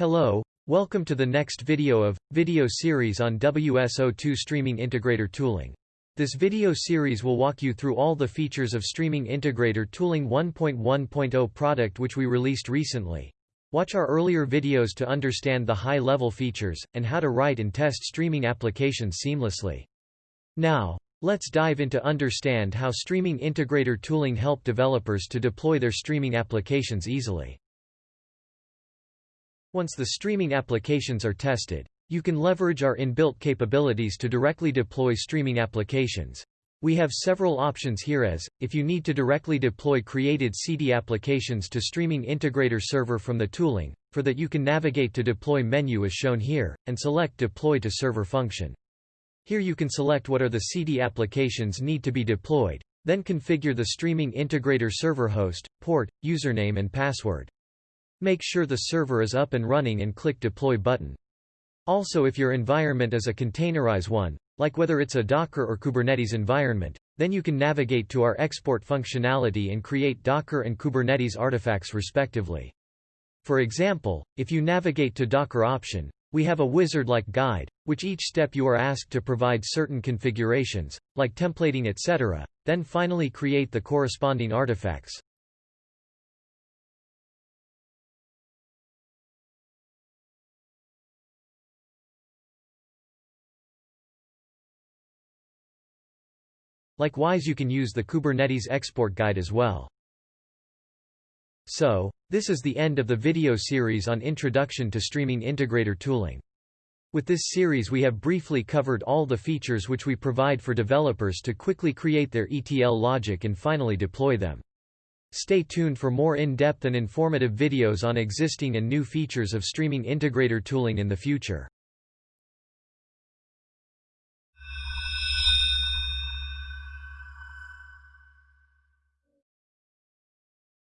Hello, welcome to the next video of, video series on WSO2 Streaming Integrator Tooling. This video series will walk you through all the features of Streaming Integrator Tooling 1.1.0 product which we released recently. Watch our earlier videos to understand the high-level features, and how to write and test streaming applications seamlessly. Now, let's dive into understand how Streaming Integrator Tooling help developers to deploy their streaming applications easily. Once the streaming applications are tested, you can leverage our inbuilt capabilities to directly deploy streaming applications. We have several options here as, if you need to directly deploy created Siddhi applications to Streaming Integrator Server from the tooling, for that you can navigate to Deploy menu as shown here, and select Deploy to Server function. Here you can select what are the Siddhi applications need to be deployed, then configure the Streaming Integrator Server host, port, username and password. Make sure the server is up and running and click Deploy button. Also if your environment is a containerized one, like whether it's a Docker or Kubernetes environment, then you can navigate to our export functionality and create Docker and Kubernetes artifacts respectively. For example, if you navigate to Docker option, we have a wizard-like guide, which each step you are asked to provide certain configurations, like templating etc., then finally create the corresponding artifacts. Likewise you can use the Kubernetes export guide as well. So, this is the end of the video series on Introduction to Streaming Integrator Tooling. With this series we have briefly covered all the features which we provide for developers to quickly create their ETL logic and finally deploy them. Stay tuned for more in-depth and informative videos on existing and new features of streaming integrator tooling in the future.